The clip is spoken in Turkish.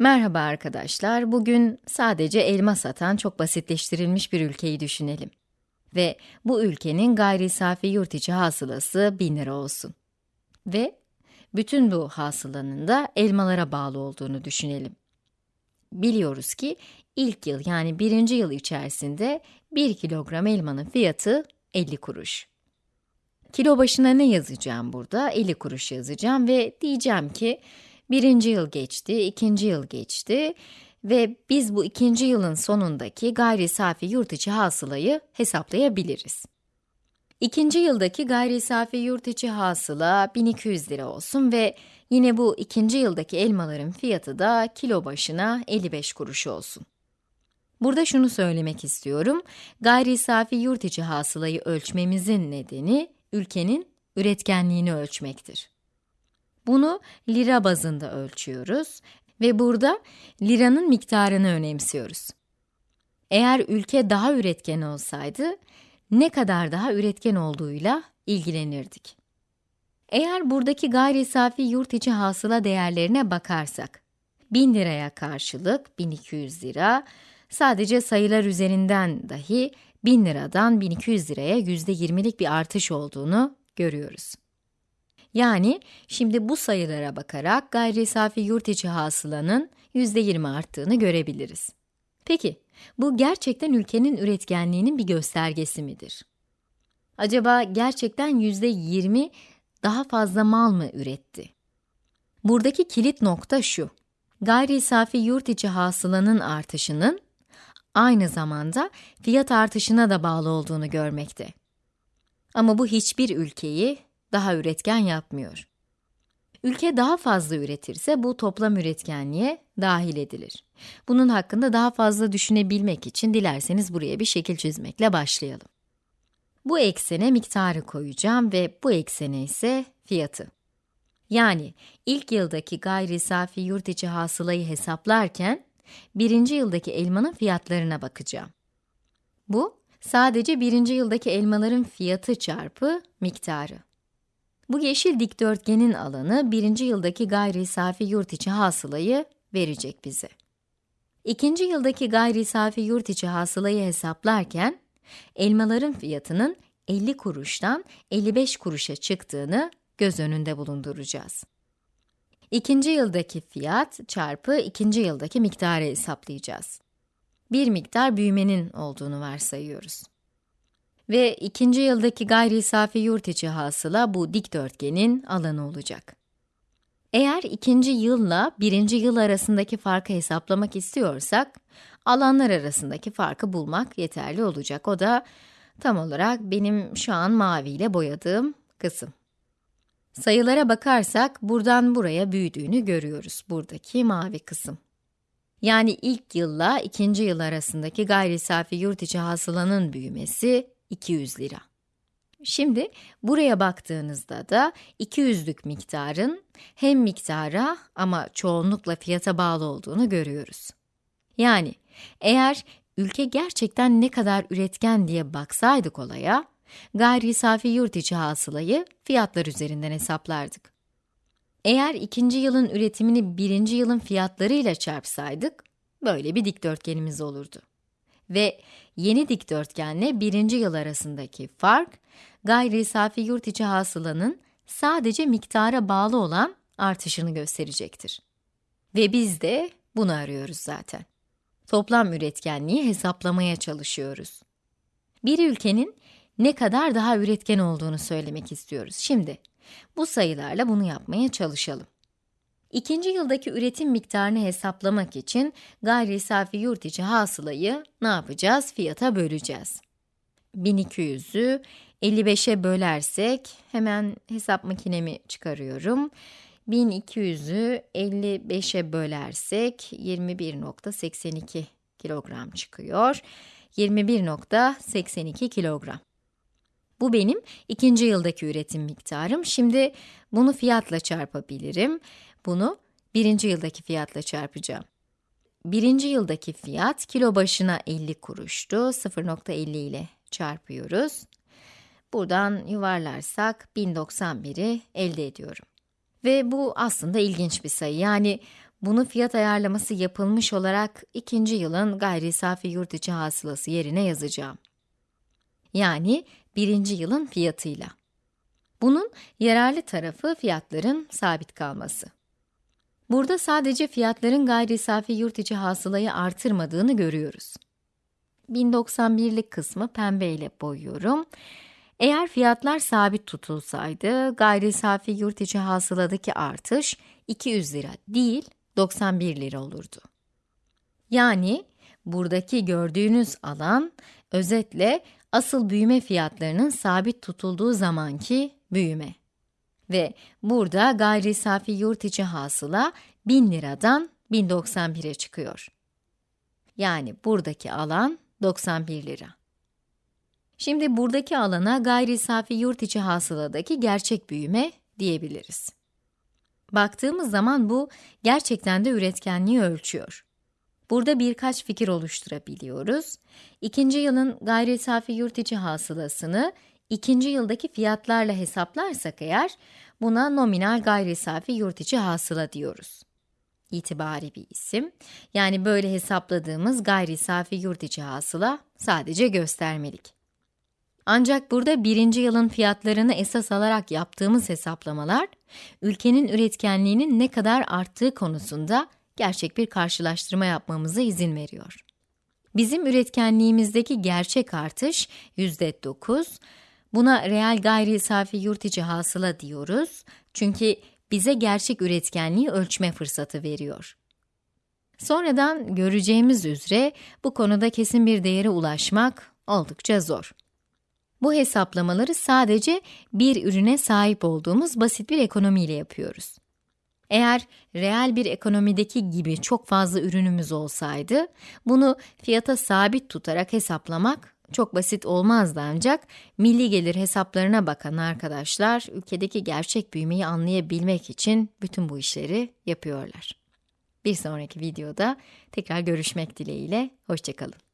Merhaba arkadaşlar, bugün sadece elma satan çok basitleştirilmiş bir ülkeyi düşünelim. Ve bu ülkenin gayri safi yurt içi hasılası 1000 lira olsun. Ve bütün bu hasılanın da elmalara bağlı olduğunu düşünelim. Biliyoruz ki ilk yıl yani birinci yıl içerisinde 1 kilogram elmanın fiyatı 50 kuruş. Kilo başına ne yazacağım burada? 50 kuruş yazacağım ve diyeceğim ki Birinci yıl geçti, ikinci yıl geçti ve biz bu ikinci yılın sonundaki gayri safi yurt içi hasılayı hesaplayabiliriz. İkinci yıldaki gayri safi yurt içi hasıla 1200 lira olsun ve yine bu ikinci yıldaki elmaların fiyatı da kilo başına 55 kuruş olsun. Burada şunu söylemek istiyorum, gayri safi yurt içi hasılayı ölçmemizin nedeni ülkenin üretkenliğini ölçmektir. Bunu lira bazında ölçüyoruz ve burada liranın miktarını önemsiyoruz. Eğer ülke daha üretken olsaydı, ne kadar daha üretken olduğuyla ilgilenirdik. Eğer buradaki gayri safi yurt içi hasıla değerlerine bakarsak, 1000 liraya karşılık 1200 lira, sadece sayılar üzerinden dahi 1000 liradan 1200 liraya %20'lik bir artış olduğunu görüyoruz. Yani şimdi bu sayılara bakarak gayri safi yurt içi hasılanın %20 arttığını görebiliriz. Peki, bu gerçekten ülkenin üretkenliğinin bir göstergesi midir? Acaba gerçekten %20 daha fazla mal mı üretti? Buradaki kilit nokta şu. Gayri safi yurt içi hasılanın artışının aynı zamanda fiyat artışına da bağlı olduğunu görmekte. Ama bu hiçbir ülkeyi daha üretken yapmıyor. Ülke daha fazla üretirse bu toplam üretkenliğe dahil edilir. Bunun hakkında daha fazla düşünebilmek için dilerseniz buraya bir şekil çizmekle başlayalım. Bu eksene miktarı koyacağım ve bu eksene ise fiyatı. Yani ilk yıldaki gayri safi yurt içi hasılayı hesaplarken, birinci yıldaki elmanın fiyatlarına bakacağım. Bu, sadece birinci yıldaki elmaların fiyatı çarpı miktarı. Bu yeşil dikdörtgenin alanı birinci yıldaki gayri safi yurt içi hasılayı verecek bize. İkinci yıldaki gayri safi yurt içi hasılayı hesaplarken, elmaların fiyatının 50 kuruştan 55 kuruşa çıktığını göz önünde bulunduracağız. İkinci yıldaki fiyat çarpı ikinci yıldaki miktarı hesaplayacağız. Bir miktar büyümenin olduğunu varsayıyoruz. Ve ikinci yıldaki gayri safi yurt içi hasıla bu dikdörtgenin alanı olacak. Eğer ikinci yılla birinci yıl arasındaki farkı hesaplamak istiyorsak, alanlar arasındaki farkı bulmak yeterli olacak. O da tam olarak benim şu an maviyle boyadığım kısım. Sayılara bakarsak buradan buraya büyüdüğünü görüyoruz buradaki mavi kısım. Yani ilk yılla ikinci yıl arasındaki gayri safi yurt içi hasılanın büyümesi 200 lira. Şimdi buraya baktığınızda da 200'lük miktarın hem miktara ama çoğunlukla fiyata bağlı olduğunu görüyoruz. Yani eğer ülke gerçekten ne kadar üretken diye baksaydık olaya, gayri safi yurt içi hasılayı fiyatlar üzerinden hesaplardık. Eğer ikinci yılın üretimini birinci yılın fiyatlarıyla çarpsaydık, böyle bir dikdörtgenimiz olurdu ve yeni dikdörtgenle birinci yıl arasındaki fark, gayri safi yurt içi hasılanın sadece miktara bağlı olan artışını gösterecektir. Ve biz de bunu arıyoruz zaten. Toplam üretkenliği hesaplamaya çalışıyoruz. Bir ülkenin ne kadar daha üretken olduğunu söylemek istiyoruz. Şimdi bu sayılarla bunu yapmaya çalışalım. İkinci yıldaki üretim miktarını hesaplamak için gayri safi yurt içi hasılayı ne yapacağız? Fiyata böleceğiz. 1200'ü 55'e bölersek, hemen hesap makinemi çıkarıyorum. 1200'ü 55'e bölersek 21.82 kilogram çıkıyor. 21.82 kilogram. Bu benim ikinci yıldaki üretim miktarım. Şimdi bunu fiyatla çarpabilirim. Bunu birinci yıldaki fiyatla çarpacağım. Birinci yıldaki fiyat kilo başına 50 kuruştu. 0.50 ile çarpıyoruz. Buradan yuvarlarsak 1091'i elde ediyorum. Ve bu aslında ilginç bir sayı. Yani bunu fiyat ayarlaması yapılmış olarak ikinci yılın gayri safi yurt içi hasılası yerine yazacağım. Yani birinci yılın fiyatıyla. Bunun yararlı tarafı fiyatların sabit kalması. Burada sadece fiyatların gayri safi yurt içi hasılayı artırmadığını görüyoruz. 1091'lik kısmı pembe ile boyuyorum. Eğer fiyatlar sabit tutulsaydı, gayri safi yurt içi hasıladaki artış 200 lira değil, 91 lira olurdu. Yani buradaki gördüğünüz alan, özetle asıl büyüme fiyatlarının sabit tutulduğu zamanki büyüme. Ve burada gayri safi yurt içi hasıla 1000 liradan 1091'e çıkıyor. Yani buradaki alan 91 lira. Şimdi buradaki alana gayri safi yurt içi hasıladaki gerçek büyüme diyebiliriz. Baktığımız zaman bu gerçekten de üretkenliği ölçüyor. Burada birkaç fikir oluşturabiliyoruz. İkinci yılın gayri safi yurt içi hasılasını ikinci yıldaki fiyatlarla hesaplarsak eğer, buna nominal gayri safi yurt içi hasıla diyoruz. İtibari bir isim. Yani böyle hesapladığımız gayri safi yurt içi hasıla sadece göstermelik. Ancak burada birinci yılın fiyatlarını esas alarak yaptığımız hesaplamalar, ülkenin üretkenliğinin ne kadar arttığı konusunda gerçek bir karşılaştırma yapmamıza izin veriyor. Bizim üretkenliğimizdeki gerçek artış %9, buna reel gayri safi yurt içi hasıla diyoruz. Çünkü bize gerçek üretkenliği ölçme fırsatı veriyor. Sonradan göreceğimiz üzere bu konuda kesin bir değere ulaşmak oldukça zor. Bu hesaplamaları sadece bir ürüne sahip olduğumuz basit bir ekonomiyle yapıyoruz. Eğer reel bir ekonomideki gibi çok fazla ürünümüz olsaydı, bunu fiyata sabit tutarak hesaplamak çok basit olmazdı ancak milli gelir hesaplarına bakan arkadaşlar ülkedeki gerçek büyümeyi anlayabilmek için bütün bu işleri yapıyorlar. Bir sonraki videoda tekrar görüşmek dileğiyle, hoşçakalın.